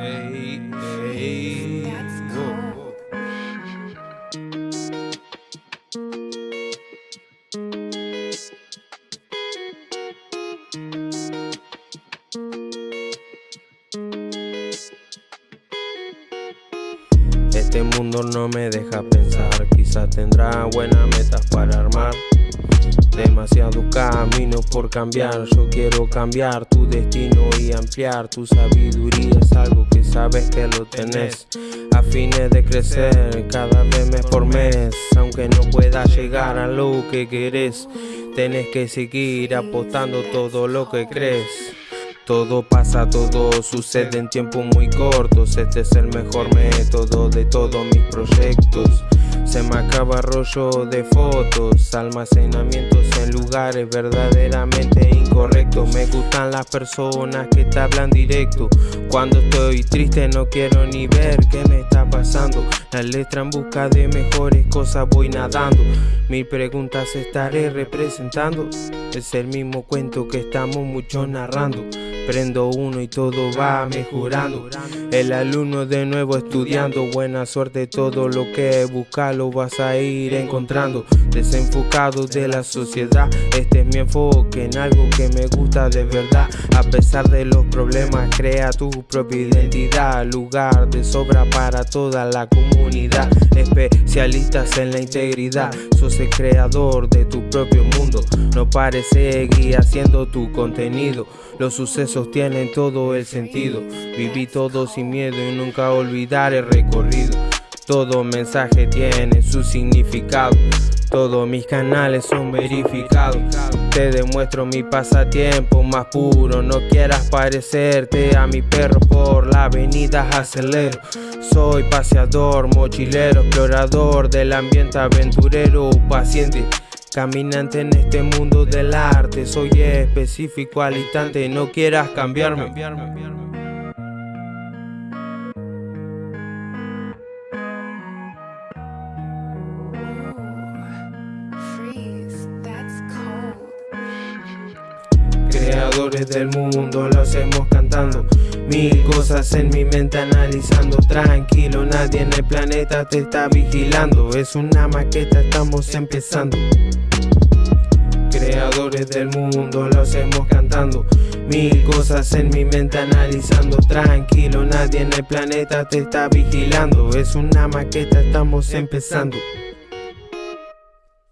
Amen. Este mundo no me deja pensar, quizás tendrá buenas metas para armar. Demasiado camino por cambiar, yo quiero cambiar tu destino y ampliar tu sabiduría, es algo que sabes que lo tenés. A fines de crecer cada vez mes por mes, aunque no puedas llegar a lo que querés, tenés que seguir apostando todo lo que crees. Todo pasa, todo sucede en tiempos muy cortos. Este es el mejor método de todos mis proyectos. Se me acaba rollo de fotos, almacenamientos en lugares verdaderamente incorrectos. Me gustan las personas que te hablan directo. Cuando estoy triste no quiero ni ver qué me está pasando. La letra en busca de mejores cosas voy nadando. Mil preguntas estaré representando. Es el mismo cuento que estamos muchos narrando. Prendo uno y todo va mejorando. El alumno de nuevo estudiando. Buena suerte, todo lo que buscas lo vas a ir encontrando. Desenfocado de la sociedad, este es mi enfoque en algo que me gusta de verdad. A pesar de los problemas, crea tu propia identidad. Lugar de sobra para toda la comunidad. Especialistas en la integridad. Sos el creador de tu propio mundo. No pares, seguir haciendo tu contenido. Los sucesos tienen todo el sentido. Viví todo sin miedo y nunca olvidar el recorrido. Todo mensaje tiene su significado. Todos mis canales son verificados. Te demuestro mi pasatiempo más puro. No quieras parecerte a mi perro por la avenida acelero. Soy paseador, mochilero, explorador del ambiente aventurero, paciente. Caminante en este mundo del arte, soy específico al instante, no quieras cambiarme. Creadores del mundo, lo hacemos cantando. Mil cosas en mi mente analizando. Tranquilo, nadie en el planeta te está vigilando. Es una maqueta, estamos empezando. Creadores del mundo, lo hacemos cantando. Mil cosas en mi mente analizando. Tranquilo, nadie en el planeta te está vigilando. Es una maqueta, estamos empezando.